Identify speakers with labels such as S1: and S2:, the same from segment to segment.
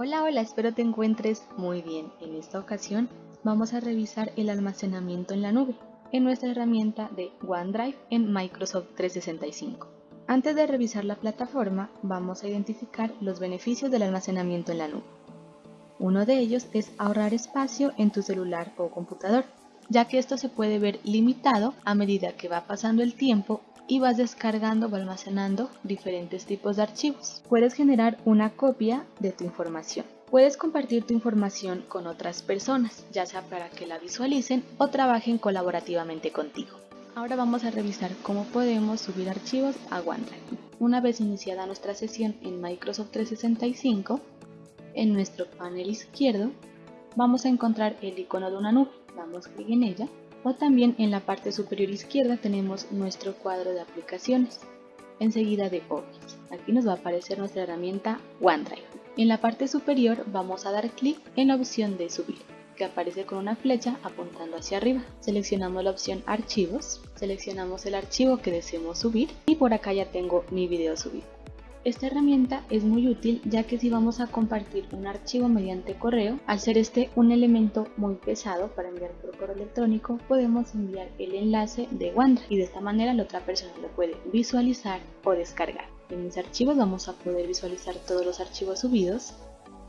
S1: Hola, hola, espero te encuentres muy bien. En esta ocasión vamos a revisar el almacenamiento en la nube en nuestra herramienta de OneDrive en Microsoft 365. Antes de revisar la plataforma, vamos a identificar los beneficios del almacenamiento en la nube. Uno de ellos es ahorrar espacio en tu celular o computador, ya que esto se puede ver limitado a medida que va pasando el tiempo y vas descargando o almacenando diferentes tipos de archivos. Puedes generar una copia de tu información. Puedes compartir tu información con otras personas, ya sea para que la visualicen o trabajen colaborativamente contigo. Ahora vamos a revisar cómo podemos subir archivos a OneDrive. Una vez iniciada nuestra sesión en Microsoft 365, en nuestro panel izquierdo vamos a encontrar el icono de una nube. Damos clic en ella o también en la parte superior izquierda tenemos nuestro cuadro de aplicaciones, enseguida de Office. Aquí nos va a aparecer nuestra herramienta OneDrive. En la parte superior vamos a dar clic en la opción de subir, que aparece con una flecha apuntando hacia arriba. Seleccionamos la opción archivos, seleccionamos el archivo que deseemos subir y por acá ya tengo mi video subido. Esta herramienta es muy útil ya que si vamos a compartir un archivo mediante correo, al ser este un elemento muy pesado para enviar por correo electrónico, podemos enviar el enlace de OneDrive y de esta manera la otra persona lo puede visualizar o descargar. En mis archivos vamos a poder visualizar todos los archivos subidos.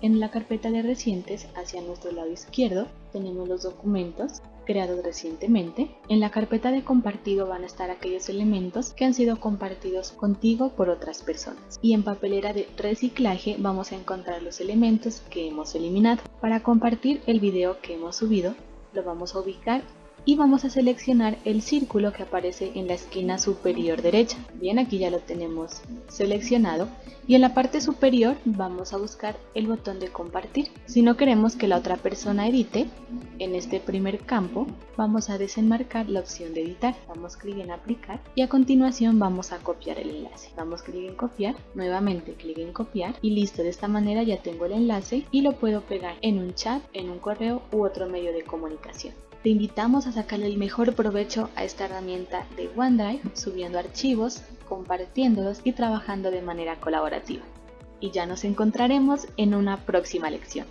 S1: En la carpeta de recientes, hacia nuestro lado izquierdo, tenemos los documentos creados recientemente. En la carpeta de compartido van a estar aquellos elementos que han sido compartidos contigo por otras personas. Y en papelera de reciclaje vamos a encontrar los elementos que hemos eliminado. Para compartir el video que hemos subido, lo vamos a ubicar y vamos a seleccionar el círculo que aparece en la esquina superior derecha. Bien, aquí ya lo tenemos seleccionado y en la parte superior vamos a buscar el botón de compartir. Si no queremos que la otra persona edite, en este primer campo vamos a desenmarcar la opción de editar. Damos clic en aplicar y a continuación vamos a copiar el enlace. Damos clic en copiar, nuevamente clic en copiar y listo. De esta manera ya tengo el enlace y lo puedo pegar en un chat, en un correo u otro medio de comunicación. Te invitamos a sacarle el mejor provecho a esta herramienta de OneDrive, subiendo archivos, compartiéndolos y trabajando de manera colaborativa. Y ya nos encontraremos en una próxima lección.